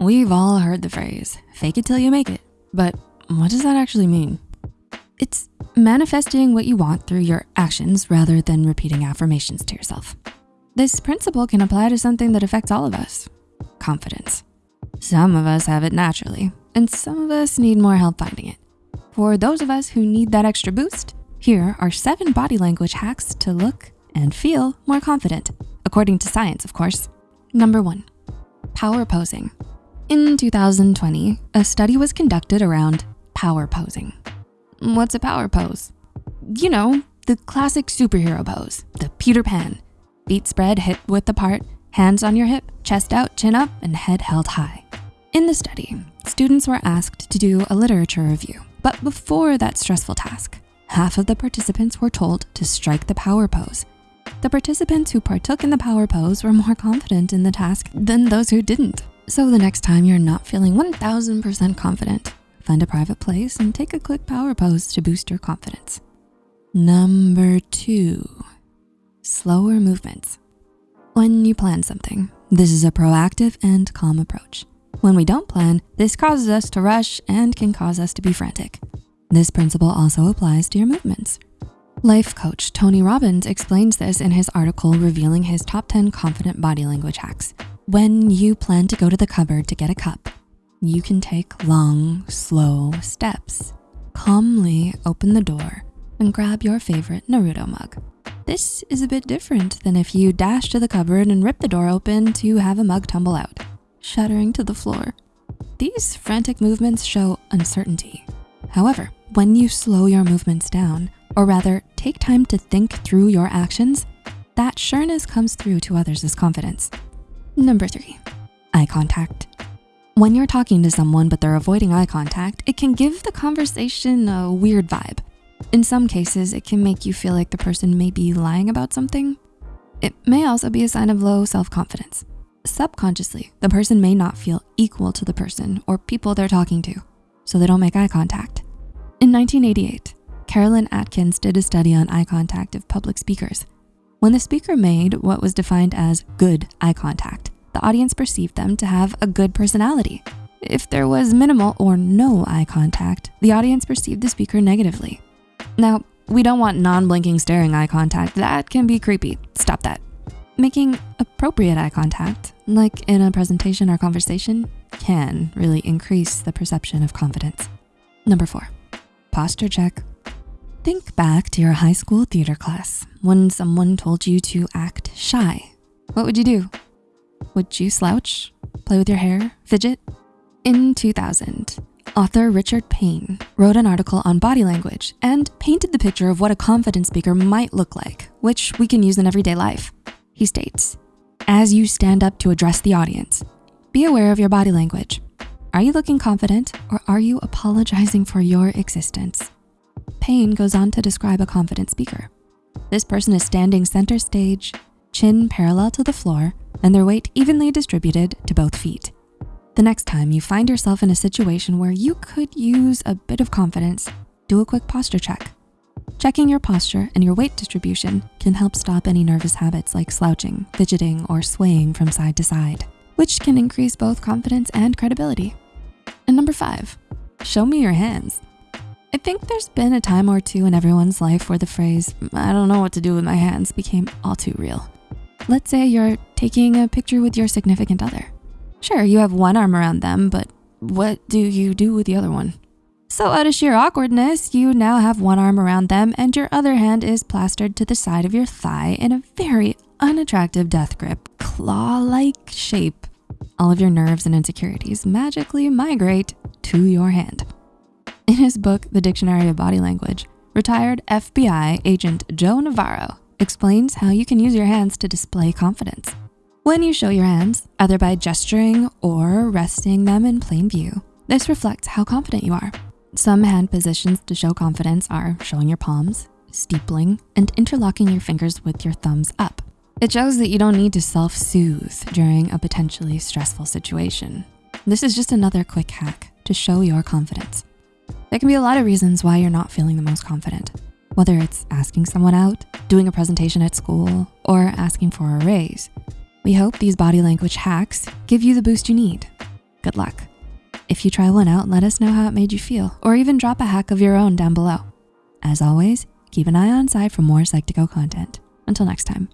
We've all heard the phrase, fake it till you make it, but what does that actually mean? It's manifesting what you want through your actions rather than repeating affirmations to yourself. This principle can apply to something that affects all of us, confidence. Some of us have it naturally, and some of us need more help finding it. For those of us who need that extra boost, here are seven body language hacks to look and feel more confident, according to science, of course. Number one, power posing. In 2020, a study was conducted around power posing. What's a power pose? You know, the classic superhero pose, the Peter Pan. Feet spread hip width apart, hands on your hip, chest out, chin up, and head held high. In the study, students were asked to do a literature review, but before that stressful task, half of the participants were told to strike the power pose. The participants who partook in the power pose were more confident in the task than those who didn't. So the next time you're not feeling 1000% confident, find a private place and take a quick power pose to boost your confidence. Number two, slower movements. When you plan something, this is a proactive and calm approach. When we don't plan, this causes us to rush and can cause us to be frantic. This principle also applies to your movements. Life coach Tony Robbins explains this in his article revealing his top 10 confident body language hacks. When you plan to go to the cupboard to get a cup, you can take long, slow steps. Calmly open the door and grab your favorite Naruto mug. This is a bit different than if you dash to the cupboard and rip the door open to have a mug tumble out, shattering to the floor. These frantic movements show uncertainty. However, when you slow your movements down, or rather take time to think through your actions, that sureness comes through to others as confidence. Number three, eye contact. When you're talking to someone but they're avoiding eye contact, it can give the conversation a weird vibe. In some cases, it can make you feel like the person may be lying about something. It may also be a sign of low self-confidence. Subconsciously, the person may not feel equal to the person or people they're talking to, so they don't make eye contact. In 1988, Carolyn Atkins did a study on eye contact of public speakers. When the speaker made what was defined as good eye contact, the audience perceived them to have a good personality. If there was minimal or no eye contact, the audience perceived the speaker negatively. Now, we don't want non-blinking staring eye contact. That can be creepy, stop that. Making appropriate eye contact, like in a presentation or conversation, can really increase the perception of confidence. Number four, posture check. Think back to your high school theater class when someone told you to act shy. What would you do? Would you slouch, play with your hair, fidget? In 2000, author Richard Payne wrote an article on body language and painted the picture of what a confident speaker might look like, which we can use in everyday life. He states, as you stand up to address the audience, be aware of your body language. Are you looking confident or are you apologizing for your existence? Payne goes on to describe a confident speaker. This person is standing center stage, chin parallel to the floor, and their weight evenly distributed to both feet. The next time you find yourself in a situation where you could use a bit of confidence, do a quick posture check. Checking your posture and your weight distribution can help stop any nervous habits like slouching, fidgeting, or swaying from side to side, which can increase both confidence and credibility. And number five, show me your hands. I think there's been a time or two in everyone's life where the phrase, I don't know what to do with my hands became all too real. Let's say you're taking a picture with your significant other. Sure, you have one arm around them, but what do you do with the other one? So out of sheer awkwardness, you now have one arm around them and your other hand is plastered to the side of your thigh in a very unattractive death grip, claw-like shape. All of your nerves and insecurities magically migrate to your hand. In his book, The Dictionary of Body Language, retired FBI agent Joe Navarro explains how you can use your hands to display confidence. When you show your hands, either by gesturing or resting them in plain view, this reflects how confident you are. Some hand positions to show confidence are showing your palms, steepling, and interlocking your fingers with your thumbs up. It shows that you don't need to self-soothe during a potentially stressful situation. This is just another quick hack to show your confidence. There can be a lot of reasons why you're not feeling the most confident, whether it's asking someone out, doing a presentation at school, or asking for a raise. We hope these body language hacks give you the boost you need. Good luck. If you try one out, let us know how it made you feel, or even drop a hack of your own down below. As always, keep an eye on side for more Psych2Go content. Until next time.